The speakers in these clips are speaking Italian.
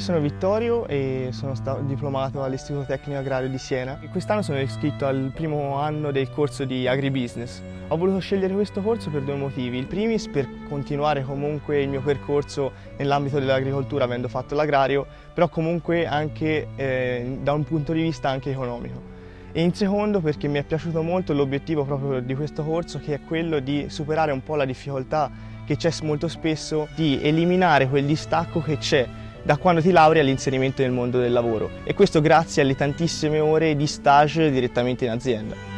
Io sono Vittorio e sono stato diplomato all'Istituto Tecnico Agrario di Siena. Quest'anno sono iscritto al primo anno del corso di Agribusiness. Ho voluto scegliere questo corso per due motivi. Il primis per continuare comunque il mio percorso nell'ambito dell'agricoltura avendo fatto l'agrario, però comunque anche eh, da un punto di vista anche economico. E in secondo perché mi è piaciuto molto l'obiettivo proprio di questo corso che è quello di superare un po' la difficoltà che c'è molto spesso di eliminare quel distacco che c'è da quando ti lauri all'inserimento nel mondo del lavoro e questo grazie alle tantissime ore di stage direttamente in azienda.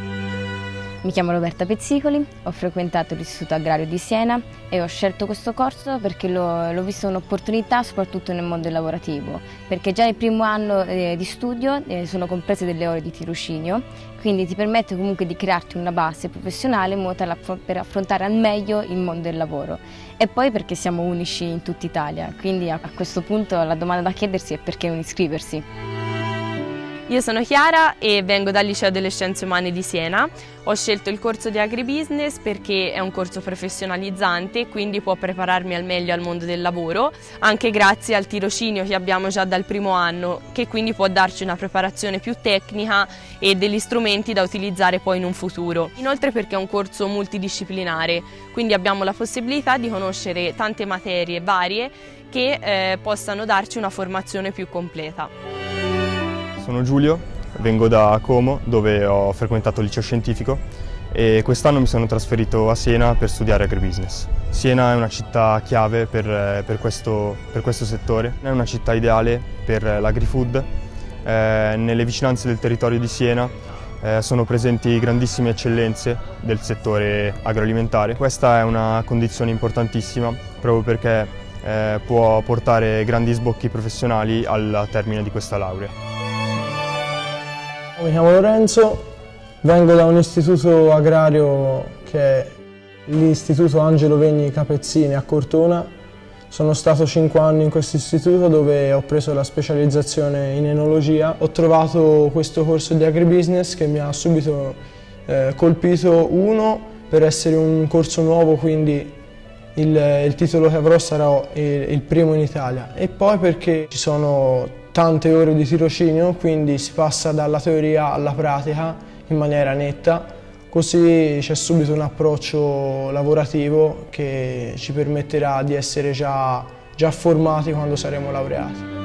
Mi chiamo Roberta Pezzicoli, ho frequentato l'Istituto Agrario di Siena e ho scelto questo corso perché l'ho visto un'opportunità soprattutto nel mondo lavorativo, perché già nel primo anno eh, di studio eh, sono comprese delle ore di tirocinio, quindi ti permette comunque di crearti una base professionale in modo tale per affrontare al meglio il mondo del lavoro. E poi perché siamo unici in tutta Italia, quindi a questo punto la domanda da chiedersi è perché non iscriversi. Io sono Chiara e vengo dal Liceo delle Scienze Umane di Siena. Ho scelto il corso di Agribusiness perché è un corso professionalizzante e quindi può prepararmi al meglio al mondo del lavoro, anche grazie al tirocinio che abbiamo già dal primo anno, che quindi può darci una preparazione più tecnica e degli strumenti da utilizzare poi in un futuro. Inoltre perché è un corso multidisciplinare, quindi abbiamo la possibilità di conoscere tante materie varie che eh, possano darci una formazione più completa. Sono Giulio, vengo da Como dove ho frequentato il liceo scientifico e quest'anno mi sono trasferito a Siena per studiare agribusiness. Siena è una città chiave per, per, questo, per questo, settore, è una città ideale per l'agrifood. Eh, nelle vicinanze del territorio di Siena eh, sono presenti grandissime eccellenze del settore agroalimentare. Questa è una condizione importantissima proprio perché eh, può portare grandi sbocchi professionali al termine di questa laurea. Mi chiamo Lorenzo, vengo da un istituto agrario che è l'Istituto Angelo Vegni Capezzini a Cortona. Sono stato 5 anni in questo istituto dove ho preso la specializzazione in enologia. Ho trovato questo corso di agribusiness che mi ha subito eh, colpito uno per essere un corso nuovo quindi il, il titolo che avrò sarà il, il primo in Italia e poi perché ci sono tante ore di tirocinio, quindi si passa dalla teoria alla pratica in maniera netta, così c'è subito un approccio lavorativo che ci permetterà di essere già, già formati quando saremo laureati.